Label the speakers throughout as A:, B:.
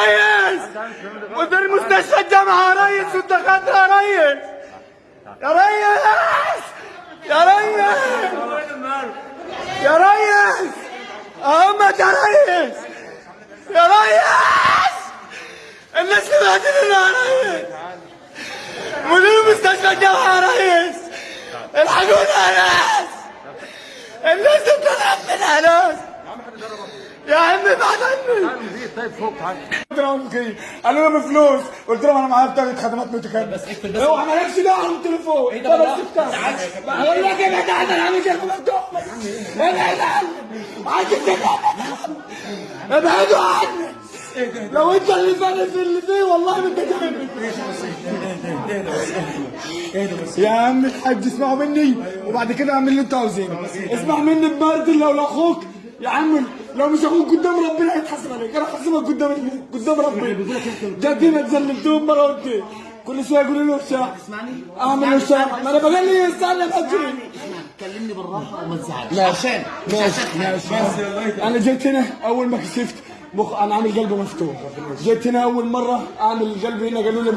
A: ريس مدير مستشفى الجامعة ريس والدكاترة ريس يا ريس يا ريس يا ريس أحمد يا ريس يا ريس الناس بهدلنا يا ريس مدير مستشفى الجامعة يا ريس الحقونا يا ناس الناس بتضرب من ناس يا عمي بعد عني
B: طيب فوق
A: لهم كده قالوا لي بفلوس قلت لهم أنا معايا بطاقه خدمات متكاملة. بس اكتب بس اوعى مالكش دعوه بالتليفون إيه ده؟ بس افتح. بقول لك ابعد عني أنا عامل كده مفتوح ابعد عني عايز ابعدوا عني لو أنت اللي فاهم في اللي فيه والله ما أنت يا عم الحاج اسمعوا مني. وبعد كده اعمل اللي أنتوا عاوزينه. اسمع مني ببرد لو لأخوك. يا عم لو مش أخوك قدام ربنا هيتحاسب عليك. أنا هحاسبك قدام قدام ربنا جدينا اتذللتهم مرة قلت كل شوية يقولوا له الشاعر اعمل له الشاعر ما أنا بقول لي استنى بس
C: كلمني بالراحة وما تزعلش
A: ماشي. ماشي. ماشي. أنا جيت هنا أول ما كشفت مخ أنا عامل قلبي مفتوح. جيت هنا أول مرة اعمل قلبي هنا قالوا لي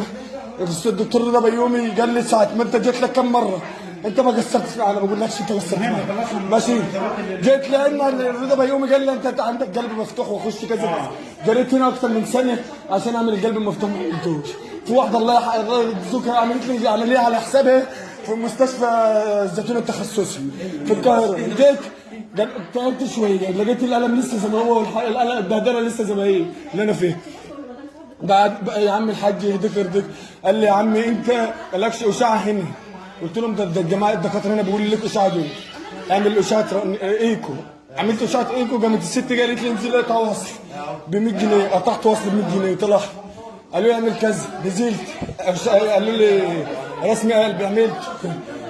A: الدكتور رضا بيومي قال لي ساعة ما أنت جيت لك كم مرة؟ انت ما قصرتش أنا ما بقولكش انت قصرت ماشي. جيت لأن رضا بيومي قال لي انت عندك قلب مفتوح وخش كذا. جريت هنا أكثر من سنه عشان أعمل القلب المفتوح. ما عملتوش في واحدة الله يجزوها عملت لي عمليه على حسابها في مستشفى الزيتون التخصصي في القاهرة. جيت تعبت شوية. لقيت الألم لسه زي ما هو البهدلة لسه زي ما هي اللي أنا فيها بعد يا عم الحاج يهديك يرضيك. قال لي يا عم أنت مالكش أشعة هنا. قلت لهم ده الجماعه الدكاترة هنا بيقولوا لك دول اعمل اشعه ايكو. عملت اشعه ايكو قامت الست قالت لي انزل اقطع وصل ب 100 جنيه. قطعت وصل ب 100 جنيه. طلع. قالوا لي اعمل كذا. نزلت. قالوا لي رسمي قلب عملت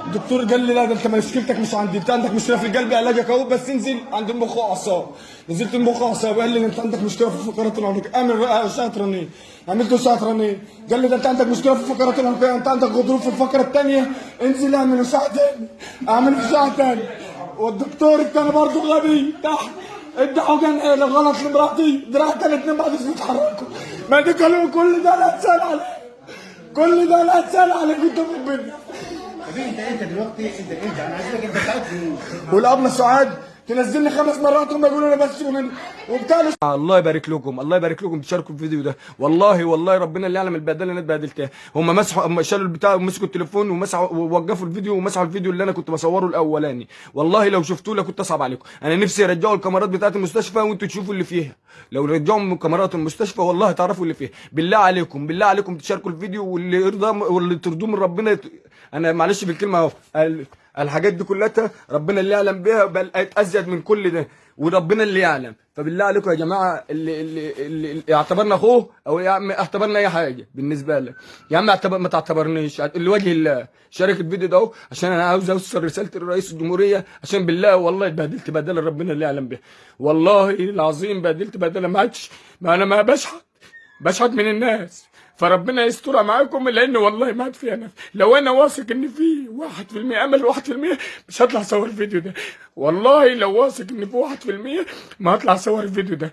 A: الدكتور قال لي لا ده انت مشكلتك مش عندي انت عندك مشكلة في القلب علاجك اهو بس انزل عند المخ واعصاب نزلت المخ واعصاب قال لي انت عندك مشكلة في الفقرات العنقيه اعمل اشعه رنين عملت اشعه رنين قال لي ده انت عندك مشكلة في الفقرات العنقيه انت عندك غضروف في الفقرة الثانية انزل اعمل اشعه تاني اعمل اشعه تاني والدكتور الثاني برضه غبي تحت حقن إيه غلط لمراتي. دراعتها الاثنين بعد يتحركوا ما دي كل ده لا تسأل عليه. كل ده لا تسأل عليه قدام ربنا
C: حبيبي انت انت دلوقتي انت انت أنا عايزك انت تعرف
A: والابله سعاد تنزلني خمس مرات هم يقولوا لي بس وبتاع الله يبارك لكم الله يبارك لكم تشاركوا في الفيديو ده. والله والله ربنا اللي يعلم البهدله اللي أنا اتبهدلتها هم مسحوا هم شالوا البتاع ومسكوا التليفون ومسحوا ووقفوا الفيديو ومسحوا الفيديو اللي أنا كنت بصوره الأولاني. والله لو شفتوه لكنت أصعب عليكم. أنا نفسي يرجعوا الكاميرات بتاعت المستشفى وأنتوا تشوفوا اللي فيها. لو رجعوا كاميرات المستشفى والله تعرفوا اللي فيها. بالله عليكم بالله عليكم تشاركوا الفيديو واللي يرضى واللي ترضوه من ربنا. يت... أنا معلش بالكلمة أهو. ال- الحاجات دي كلها ربنا اللي يعلم بها بل أزيد من كل ده وربنا اللي يعلم. فبالله عليكم يا جماعة اللي اللي, اللي, اعتبرنا أخوه أو يا عم اعتبرنا أي حاجة بالنسبة لك يا عم اعتبر ما تعتبرنيش. لوجه الله. شارك الفيديو ده عشان أنا عاوز أوصل رسالة الرئيس الجمهورية عشان بالله والله اتبهدلت بهدله ربنا اللي يعلم بها والله العظيم بهدلت بهدله ما عادش ما أنا ما بشحت. بشحت من الناس. فربنا يسترها معاكم لأن والله ما عاد فيها نفس لو أنا واثق ان في 1% امل 1% مش هطلع أصور الفيديو ده. والله لو واثق ان في 1% ما هطلع أصور الفيديو ده.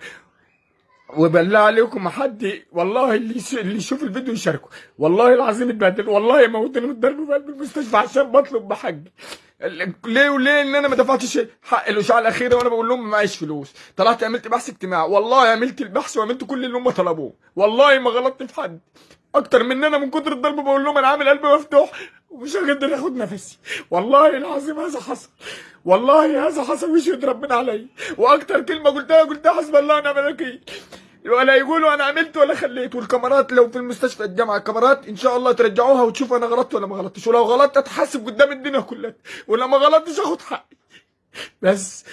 A: وبالله عليكم حد والله اللي اللي يشوف الفيديو يشاركه. والله العظيم اتبهدل والله موتني من الضرب في قلب المستشفى عشان بطلب ال- ليه وليه إن أنا ما دفعتش حق الاشعه الأخيرة وأنا بقول لهم معيش فلوس؟ طلعت عملت بحث اجتماعي. والله عملت البحث وعملت كل اللي هم طلبوه. والله ما غلطت في حد. أكتر من إن أنا من كتر الضرب بقول لهم أنا عامل قلبي مفتوح ومش هقدر آخد نفسي. والله العظيم هذا حصل. والله هذا حصل. ويشهد ربنا علي. وأكتر كلمة قلتها قلتها حسب الله ونعم الوكيل. ولا يقولوا أنا عملت ولا خليت. والكاميرات لو في المستشفى الجامعة الكاميرات إن شاء الله ترجعوها وتشوفوا أنا غلطت ولا ما غلطتش. ولو غلطت أتحاسب قدام الدنيا كلها. ولما غلطتش أخد حقي. بس.